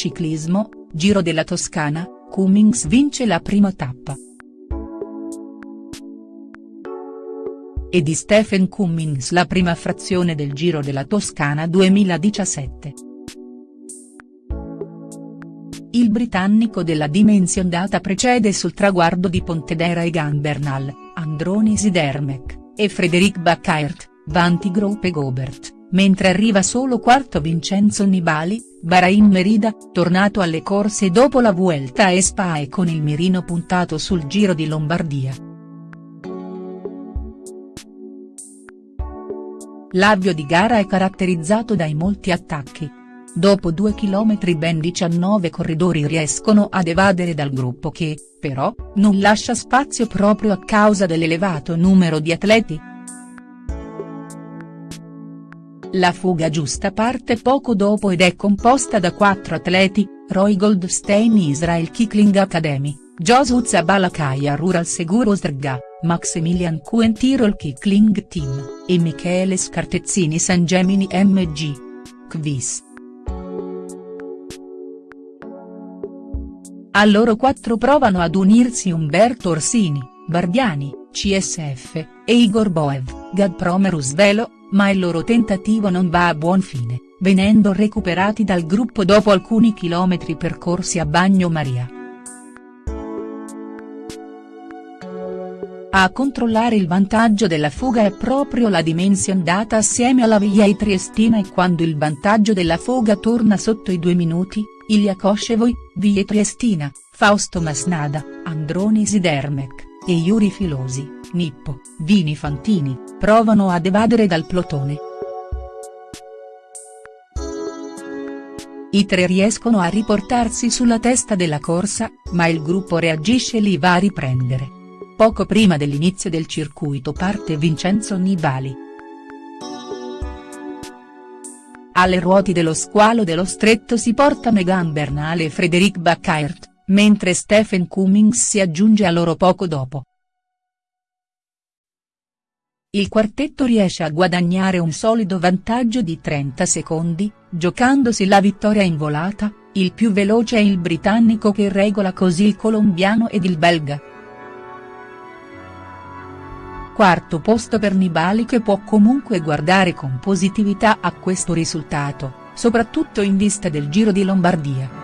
Ciclismo, Giro della Toscana, Cummings vince la prima tappa. E di Stephen Cummings la prima frazione del Giro della Toscana 2017. Il britannico della Dimension Data precede sul traguardo di Pontedera e Gambernal, Androni Sidermec, e Frederic Baccaert, Vanti Group e Gobert, mentre arriva solo quarto Vincenzo Nibali, Bahrain Merida, tornato alle corse dopo la Vuelta a Spa e con il mirino puntato sul Giro di Lombardia. L'avvio di gara è caratterizzato dai molti attacchi, Dopo due chilometri ben 19 corridori riescono ad evadere dal gruppo che, però, non lascia spazio proprio a causa dell'elevato numero di atleti. La fuga giusta parte poco dopo ed è composta da quattro atleti, Roy Goldstein Israel Kikling Academy, Josu Zabalakaya Rural Seguro Sdrga, Maximilian Kuen Tirol Kikling Team, e Michele Scartezzini San Gemini MG. Kvis. A loro quattro provano ad unirsi Umberto Orsini, Barbiani, CSF, e Igor Boev, Gazprom Rusvelo, ma il loro tentativo non va a buon fine, venendo recuperati dal gruppo dopo alcuni chilometri percorsi a Bagnomaria. A controllare il vantaggio della fuga è proprio la Dimension Data assieme alla Via Triestina e quando il vantaggio della fuga torna sotto i due minuti, Ilya Koshevoi, Vie Triestina, Fausto Masnada, Androni Sidermec, e Yuri Filosi, Nippo, Vini Fantini, provano ad evadere dal plotone. I tre riescono a riportarsi sulla testa della corsa, ma il gruppo reagisce e li va a riprendere. Poco prima dell'inizio del circuito parte Vincenzo Nibali. Alle ruote dello squalo dello stretto si porta Megan Bernal e Frederic Baccaert, mentre Stephen Cummings si aggiunge a loro poco dopo. Il quartetto riesce a guadagnare un solido vantaggio di 30 secondi, giocandosi la vittoria in volata, il più veloce è il britannico che regola così il colombiano ed il belga. Quarto posto per Nibali che può comunque guardare con positività a questo risultato, soprattutto in vista del Giro di Lombardia.